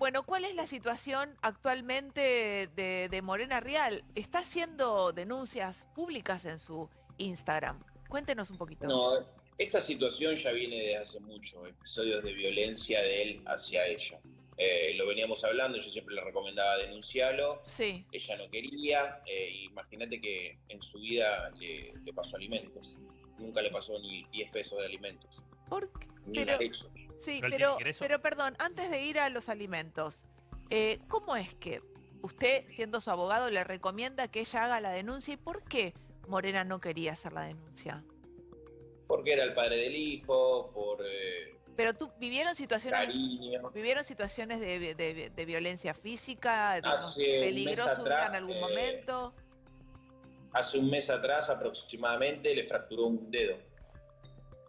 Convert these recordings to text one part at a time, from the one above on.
Bueno, ¿cuál es la situación actualmente de, de Morena Real? ¿Está haciendo denuncias públicas en su Instagram? Cuéntenos un poquito. No, esta situación ya viene de hace mucho, episodios de violencia de él hacia ella. Eh, lo veníamos hablando, yo siempre le recomendaba denunciarlo. Sí. Ella no quería. eh, Imagínate que en su vida le, le pasó alimentos. Nunca le pasó ni 10 pesos de alimentos. ¿Por qué? Ni Pero- una leche. Sí, Pero pero, ingreso. pero perdón, antes de ir a los alimentos, eh, ¿cómo es que usted, siendo su abogado, le recomienda que ella haga la denuncia y por qué Morena no quería hacer la denuncia? Porque era el padre del hijo, por eh, Pero tú, ¿vivieron situaciones, cariño. ¿vivieron situaciones de, de- de violencia física, digamos, Hace un mes peligroso atrás, en algún eh, momento? Hace un mes atrás aproximadamente le fracturó un dedo.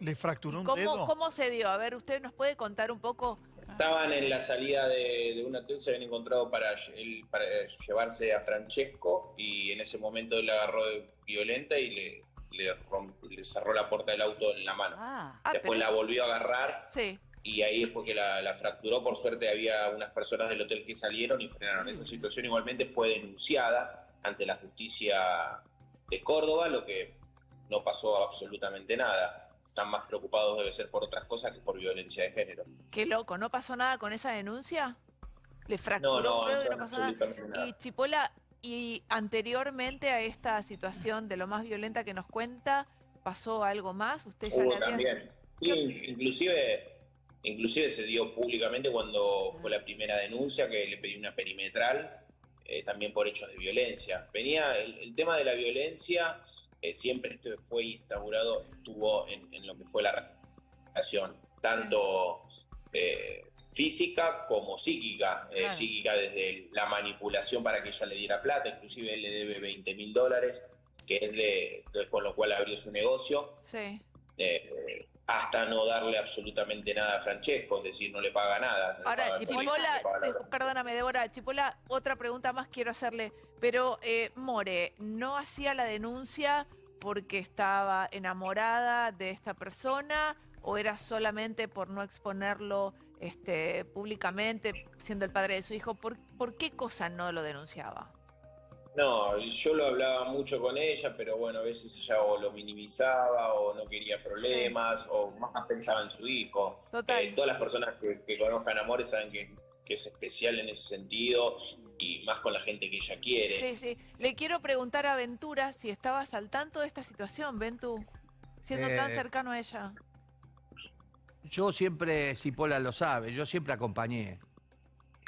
¿Le fracturó un ¿Cómo, dedo? ¿Cómo se dio? A ver, ¿usted nos puede contar un poco? Estaban en la salida de, de un hotel, se habían encontrado para, él- para llevarse a Francesco y en ese momento él agarró de violenta y le, le, romp- le cerró la puerta del auto en la mano. Ah, Ah, Después pero- la volvió a agarrar Sí. y ahí es porque la, la fracturó. Por suerte había unas personas del hotel que salieron y frenaron. Esa situación igualmente fue denunciada ante la justicia de Córdoba, lo que no pasó absolutamente nada. Están más preocupados debe ser por otras cosas que por violencia de género. Qué loco, ¿no pasó nada con esa denuncia? ¿Le fracturó No, no, y no pasó nada? Y Chipola, y anteriormente a esta situación de lo más violenta que nos cuenta, ¿pasó algo más? ¿Usted ya Hubo le también. Sí, inclusive, inclusive se dio públicamente cuando fue la primera denuncia que le pedí una perimetral, eh, también por hechos de violencia. Venía el, el tema de la violencia eh, siempre esto fue instaurado, estuvo en, en lo que fue la relación, tanto eh, física como psíquica. Eh. Psíquica desde la manipulación para que ella le diera plata, inclusive él le debe 20 mil dólares, que es de, de- con lo cual abrió su negocio Sí. Hasta no darle absolutamente nada a Francesco, es decir, no le paga nada. no Ahora, paga el colegio, Chipola, no paga eh, perdóname, Débora, Chipola, otra pregunta más quiero hacerle. Pero, eh, More, ¿no hacía la denuncia porque estaba enamorada de esta persona o era solamente por no exponerlo este, públicamente, siendo el padre de su hijo? ¿Por, por qué cosa no lo denunciaba? No, yo lo hablaba mucho con ella, pero bueno, a veces ella o lo minimizaba o no quería problemas o más pensaba en su hijo. Total. Eh, todas las personas que, que conozcan Amores saben que, que es especial en ese sentido y más con la gente que ella quiere. Sí, sí. Le quiero preguntar a Ventura si estabas al tanto de esta situación, Ventu, siendo tan Eh, cercano a ella. Yo siempre, Cipolla lo sabe, yo siempre acompañé.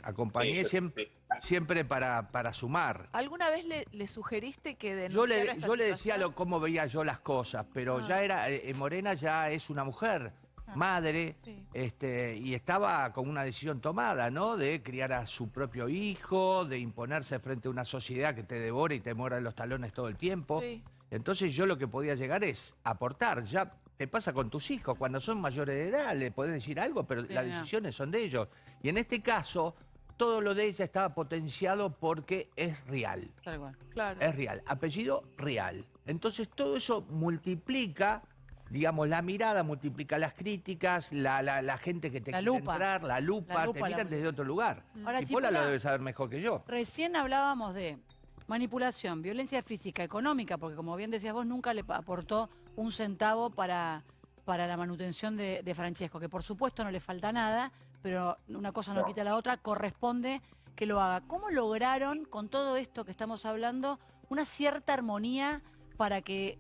Acompañé Sí, yo- siempre, sí. siempre para, para sumar. ¿Alguna vez le, le sugeriste que Yo denunciara le, esta yo le decía lo, cómo veía yo las cosas, pero Ah. ya era, eh, Morena ya es una mujer, Ah. madre, Sí. este, y estaba con una decisión tomada, ¿no? De criar a su propio hijo, de imponerse frente a una sociedad que te devora y te muerde los talones todo el tiempo. Sí. Entonces yo lo que podía llegar es aportar. Ya te pasa con tus hijos, cuando son mayores de edad, le podés decir algo, pero Sí, las no. decisiones son de ellos. Y en este caso, todo lo de ella estaba potenciado porque es real. tal cual. Claro. Es real. Apellido real. Entonces todo eso multiplica, digamos, la mirada, multiplica las críticas, la, la- la gente que te La quiere lupa. entrar, la lupa, te miran desde otro lugar. Ahora, y Pola lo debe saber mejor que yo. Recién hablábamos de manipulación, violencia física, económica, porque como bien decías vos, nunca le aportó un centavo para, para la manutención de, de Francesco, que por supuesto no le falta nada, pero una cosa no quita la otra, corresponde que lo haga. ¿Cómo lograron, con todo esto que estamos hablando, una cierta armonía para que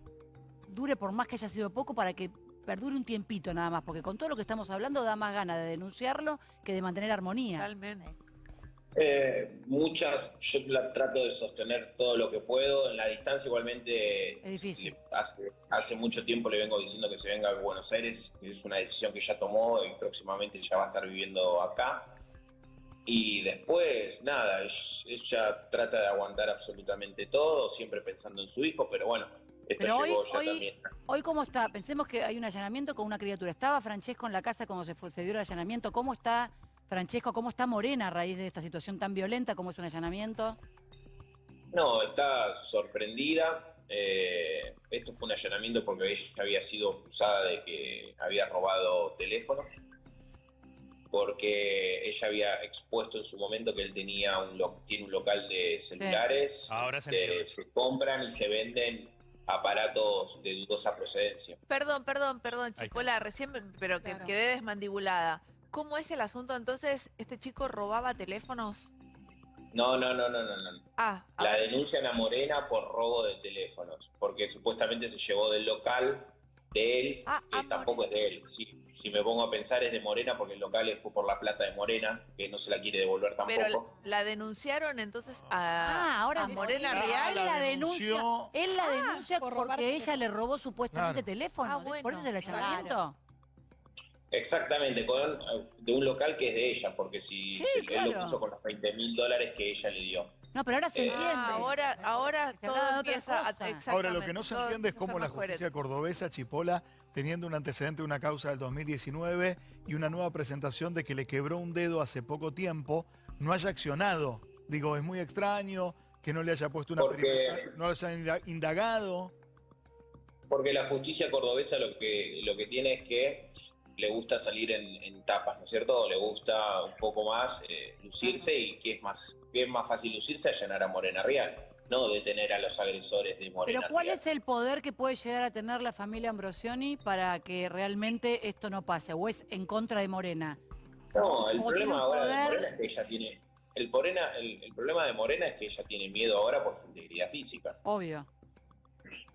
dure, por más que haya sido poco, para que perdure un tiempito nada más? Porque con todo lo que estamos hablando da más ganas de denunciarlo que de mantener armonía. Totalmente. Eh, muchas, yo la trato de sostener todo lo que puedo. En la distancia igualmente Es difícil. le- hace, hace mucho tiempo le vengo diciendo que se venga a Buenos Aires. Es una decisión que ya tomó y próximamente ya va a estar viviendo acá. Y después, nada, ella, trata de aguantar absolutamente todo, siempre pensando en su hijo, pero bueno, esto Pero hoy, llegó ya hoy, también. hoy cómo está, pensemos que hay un allanamiento con una criatura. ¿Estaba Francesco en la casa cuando se, fue- se dio el allanamiento? ¿Cómo está Francesco? ¿Cómo está Morena a raíz de esta situación tan violenta como es un allanamiento? No, está sorprendida. Eh, esto fue un allanamiento porque ella había sido acusada de que había robado teléfonos. porque ella había expuesto en su momento que él tenía un lo- tiene un local de celulares, Ahora se entiende. se compran y se venden aparatos de dudosa procedencia. Perdón, perdón, perdón, está. Chipola, recién, pero que Claro. quedé desmandibulada. ¿Cómo es el asunto entonces? ¿Este chico robaba teléfonos? No, no, no, no, no, no. Ah, La ver, denuncian a Morena por robo de teléfonos, porque supuestamente se llevó del local de él, Ah, que tampoco es de él. Si, si me pongo a pensar es de Morena, porque el local fue por la plata de Morena, que no se la quiere devolver pero tampoco. la, la denunciaron entonces a, Ah, ahora a Morena él Real. la, la denuncia. denunció. Él la Ah, denuncia por porque ella le robó supuestamente Claro. teléfono. Ah, Por bueno, eso es el claro. Exactamente, con, de un local que es de ella, porque si Sí, se- él lo puso con los 20 mil dólares que ella le dio. No, pero ahora se Eh, entiende. Ah, ahora, ahora Se todo empieza a, Ahora, lo que no se todo entiende es cómo la justicia cordobesa, Chipola, teniendo un antecedente de una causa del 2019 y una nueva presentación de que le quebró un dedo hace poco tiempo, no haya accionado. Digo, es muy extraño que no le haya puesto una Porque- no haya inda- indagado. Porque la justicia cordobesa lo que, lo que tiene es que le gusta salir en, en tapas, ¿no es cierto? Le gusta un poco más eh, lucirse y que es más, que es más fácil lucirse allanar a Morena Real, no detener a los agresores de Morena Pero ¿cuál Real. es el poder que puede llegar a tener la familia Ambrosioni para que realmente esto no pase? ¿O es en contra de Morena? No, el problema ahora de Morena es que ella tiene... El, Morena, el, el problema de Morena es que ella tiene miedo ahora por su integridad física. Obvio.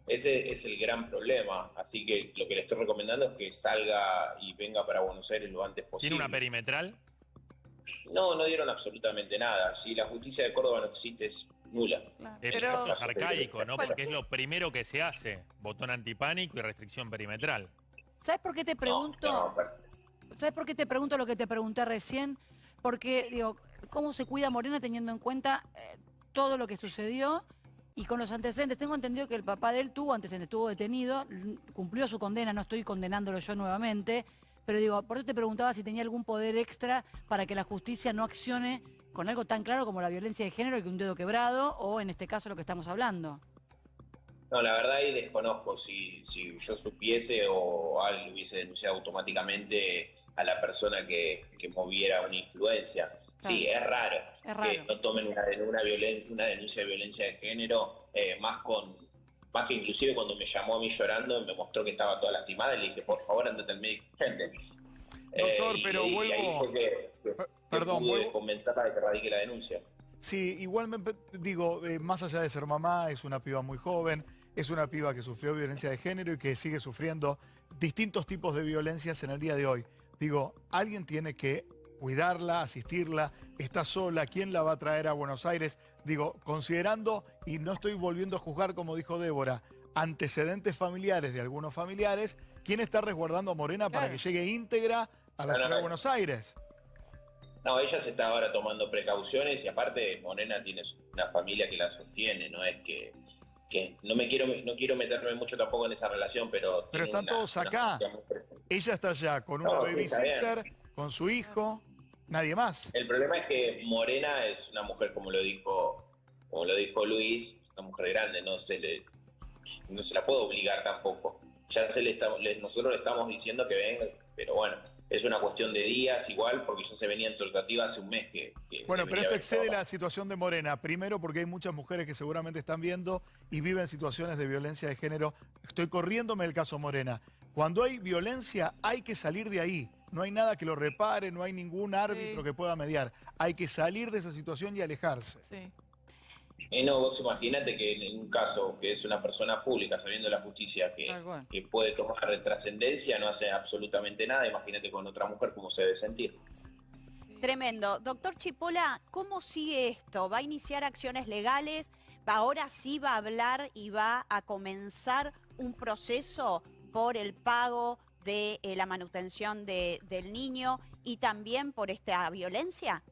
Ese es el gran problema. Así que lo que le estoy recomendando es que salga y venga para Buenos Aires lo antes posible. ¿Tiene una perimetral? No, no dieron absolutamente nada. Si la justicia de Córdoba no existe, es nula. Es, Pero- es arcaico, ¿no? Porque es lo primero que se hace. Botón antipánico y restricción perimetral. ¿Sabes por qué te pregunto? No, no, pero- ¿Sabes por qué te pregunto lo que te pregunté recién? Porque, digo, ¿cómo se cuida Morena teniendo en cuenta eh, todo lo que sucedió y con los antecedentes? Tengo entendido que el papá de él tuvo antecedentes, estuvo detenido, cumplió su condena, no estoy condenándolo yo nuevamente, pero digo, por eso te preguntaba si tenía algún poder extra para que la justicia no accione con algo tan claro como la violencia de género y que un dedo quebrado, o en este caso lo que estamos hablando. no, la verdad ahí desconozco si, si yo supiese o alguien hubiese denunciado automáticamente a la persona que, que moviera una influencia. Sí, es raro, Es raro. que no tomen una, una, violen- una denuncia de violencia de género, eh, más con más que inclusive cuando me llamó a mí llorando, me mostró que estaba toda lastimada y le dije, por favor, andate al médico. urgente". Doctor, y- pero y ahí vuelvo- fue que, que- que Perdón, pude vuelvo- convencerla de que radique la denuncia. Sí, igual me digo, eh, más allá de ser mamá, es una piba muy joven, es una piba que sufrió violencia de género y que sigue sufriendo distintos tipos de violencias en el día de hoy. Digo, alguien tiene que cuidarla, asistirla, está sola, ¿quién la va a traer a Buenos Aires? Digo, considerando, y no estoy volviendo a juzgar como dijo Débora, antecedentes familiares de algunos familiares, ¿quién está resguardando a Morena para que llegue íntegra a la No, no, ciudad de no. Buenos Aires? No, ella se está ahora tomando precauciones y aparte Morena tiene una familia que la sostiene, no es que, que no me quiero no quiero meterme mucho tampoco en esa relación, pero Pero están una- todos acá. Ella está allá con una babysitter, con su hijo, nadie más. El problema es que Morena es una mujer como lo dijo como lo dijo Luis, una mujer grande, no se le no se la puede obligar tampoco. Ya se le estamos, le- nosotros le estamos diciendo que venga, pero bueno, es una cuestión de días igual porque ya se venía en tratativa hace un mes que, que Bueno, pero esto excede la situación de Morena. Primero porque hay muchas mujeres que seguramente están viendo y viven situaciones de violencia de género. Estoy corriéndome el caso Morena. Cuando hay violencia hay que salir de ahí. No hay nada que lo repare, no hay ningún árbitro Sí. que pueda mediar. Hay que salir de esa situación y alejarse. Sí. Eh, no, vos imaginate que en un caso que es una persona pública, sabiendo la justicia que, que puede tomar trascendencia, no hace absolutamente nada, imagínate con otra mujer cómo se debe sentir. Tremendo. Doctor Chipola, ¿cómo sigue esto? ¿Va a iniciar acciones legales? ¿Ahora sí va a hablar y va a comenzar un proceso por el pago de eh, la manutención de- del niño y también por esta violencia?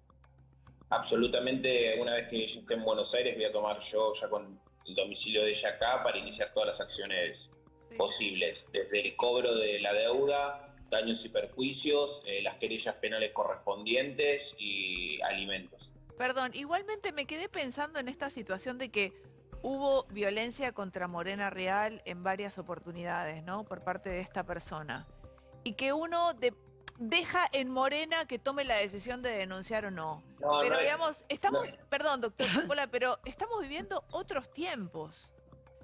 Absolutamente, una vez que esté en Buenos Aires, voy a tomar yo ya con el domicilio de ella acá para iniciar todas las acciones sí. posibles, desde el cobro de la deuda, daños y perjuicios, eh, las querellas penales correspondientes y alimentos. Perdón, igualmente me quedé pensando en esta situación de que hubo violencia contra Morena Real en varias oportunidades, ¿no? Por parte de esta persona. Y que uno, de, deja en Morena que tome la decisión de denunciar o no. No, pero no es- digamos, estamos, no. perdón, doctor Chipola, pero estamos viviendo otros tiempos.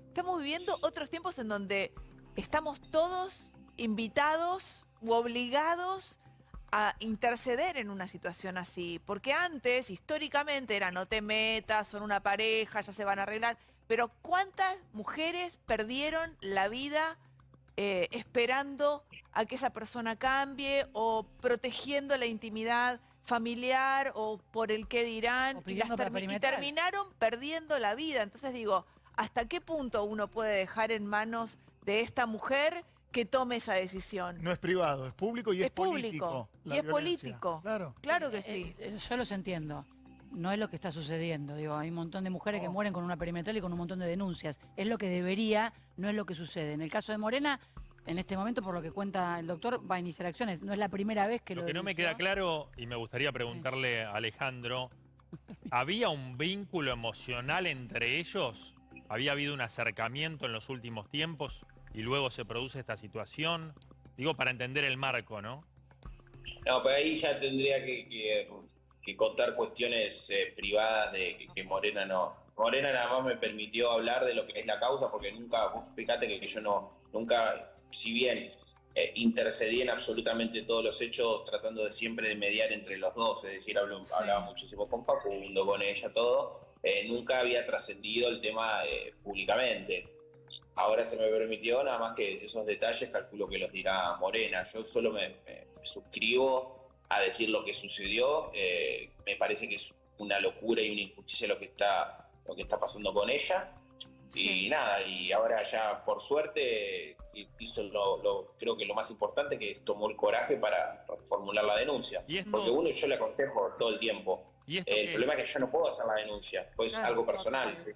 Estamos viviendo otros tiempos en donde estamos todos invitados u obligados a interceder en una situación así. Porque antes, históricamente, era no te metas, son una pareja, ya se van a arreglar. Pero ¿cuántas mujeres perdieron la vida eh, esperando a que esa persona cambie o protegiendo la intimidad familiar o por el qué dirán y, las termi- terminaron perdiendo la vida. Entonces digo, ¿hasta qué punto uno puede dejar en manos de esta mujer que tome esa decisión? No es privado, es público y es, Es público, político. la y es violencia. político. Claro. Claro que Eh, sí. eh, yo los entiendo. No es lo que está sucediendo. Digo, hay un montón de mujeres que No. mueren con una perimetral y con un montón de denuncias. Es lo que debería, no es lo que sucede. En el caso de Morena, en este momento, por lo que cuenta el doctor, va a iniciar acciones. No es la primera vez que lo Lo que no me queda claro, y me gustaría preguntarle a Alejandro, ¿había un vínculo emocional entre ellos? ¿Había habido un acercamiento en los últimos tiempos y luego se produce esta situación? Digo, para entender el marco, ¿no? No, pero ahí ya tendría que, que- que contar cuestiones eh, privadas de que, que Morena no. Morena nada más me permitió hablar de lo que es la causa, porque nunca, vos fíjate que, que yo no, nunca, si bien eh, intercedí en absolutamente todos los hechos, tratando de siempre de mediar entre los dos, es decir, hablo- hablaba muchísimo con Facundo, con ella, todo, eh, nunca había trascendido el tema eh, públicamente. Ahora se me permitió nada más que esos detalles, calculo que los dirá Morena. Yo solo me, me- me suscribo a decir lo que sucedió. eh, me parece que es una locura y una injusticia lo que está, lo que está pasando con ella. Sí. Y nada, y ahora ya por suerte hizo lo, lo- creo que lo más importante que tomó el coraje para formular la denuncia. Y esto, Porque uno yo le aconsejo todo el tiempo. y esto El problema es que yo no puedo hacer la denuncia, pues es Claro, algo personal. total.